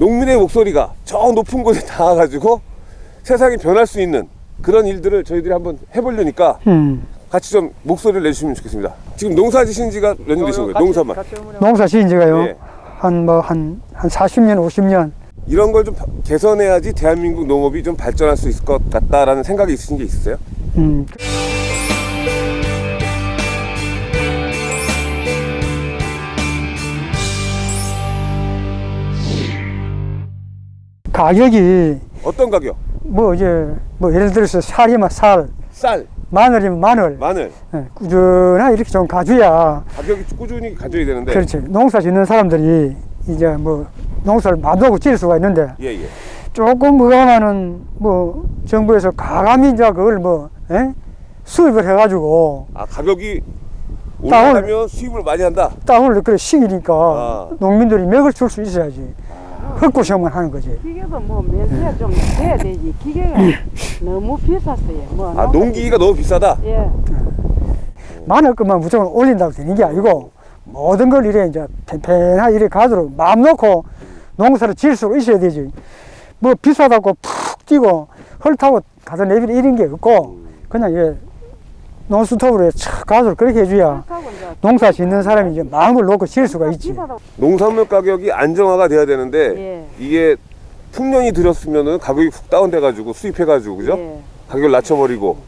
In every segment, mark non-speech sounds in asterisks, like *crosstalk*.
농민의 목소리가 저 높은 곳에 닿아가지고 세상이 변할 수 있는 그런 일들을 저희들이 한번 해보려니까 음. 같이 좀 목소리를 내주시면 좋겠습니다. 지금 농사 지신 지가 몇 년 되신 거예요? 농사만. 농사 지은 지가요. 예. 한뭐 한 한 40년, 50년. 이런 걸 좀 개선해야지 대한민국 농업이 좀 발전할 수 있을 것 같다라는 생각이 있으신 게 있으세요? 음. 가격이 어떤 가격? 뭐 이제 뭐 예를 들어서 살이면 살, 쌀, 마늘이면 마늘, 마늘 예, 꾸준하게 이렇게 좀 가져야 가격이 꾸준히 가져야 되는데 그렇지. 농사 짓는 사람들이 이제 뭐 농사를 마음대로 지을 수가 있는데 예 예. 조금 뭐가면은 뭐 정부에서 가감히 이제 그걸 뭐 예? 수입을 해가지고 아 가격이 올라가면 수입을 많이 한다. 땅을 그래 시기니까 아. 농민들이 맥을 줄 수 있어야지 헛구시험만 하는 거지. 기계도 뭐 면세가 좀 돼야 되지. 기계가 너무 비쌌어요. 뭐 아 농기가 너무 비싸다. 예. 마늘 것만 무조건 올린다고 되는 게 아니고 모든 걸 이래 이제 팽팽하게 이래 가도록 마음 놓고 농사를 지을 수 있어야 되지. 뭐 비싸다고 푹 뛰고 헐 타고 가서 내비를 이런 게 없고 그냥 이게 논스톱으로 촥 가도록 그렇게 해줘야 농사 짓는 사람이 이제 마음을 놓고 지을 수가 있지. 농산물 가격이 안정화가 돼야 되는데 예. 이게 풍년이 들었으면은 가격이 훅 다운돼 가지고 수입해 가지고 그죠? 예. 가격을 낮춰버리고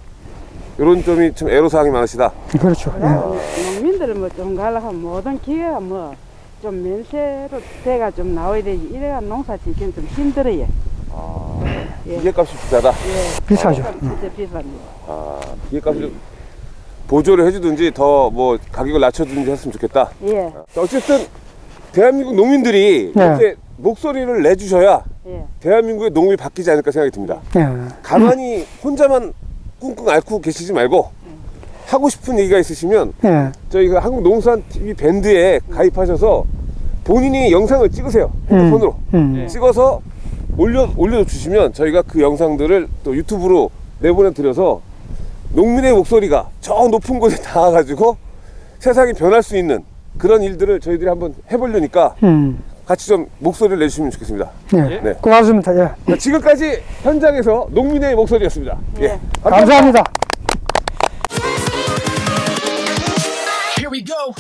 이런 점이 좀 애로사항이 많으시다. 그렇죠. 예. 농민들은 뭐좀 가려면 모든 기계가 뭐 좀 면세로 돼가 좀 나와야 되지. 이래가 농사 짓기는 좀 힘들어요. 예. 기계값이 비싸다. 예. 비싸죠. 진짜 비쌉니다. 아, 기계값을 좀 보조를 해주든지 더 뭐 가격을 낮춰주든지 했으면 좋겠다. 예. 자, 어쨌든 대한민국 농민들이 네. 목소리를 내주셔야 예. 대한민국의 농업이 바뀌지 않을까 생각이 듭니다. 예. 가만히 혼자만 꿍꿍 앓고 계시지 말고 하고 싶은 얘기가 있으시면 예. 저희가 한국농수산TV 밴드에 가입하셔서 본인이 영상을 찍으세요. 핸드폰으로. 음. 찍어서 올려, 올려주시면 저희가 그 영상들을 또 유튜브로 내보내드려서 농민의 목소리가 저 높은 곳에 *laughs* 닿아가지고 세상이 변할 수 있는 그런 일들을 저희들이 한번 해보려니까 음. 같이 좀 목소리를 내주시면 좋겠습니다. 예. 네. 고맙습니다. 예. 자, 지금까지 현장에서 농민의 목소리였습니다. 예. 감사합니다. Here we go.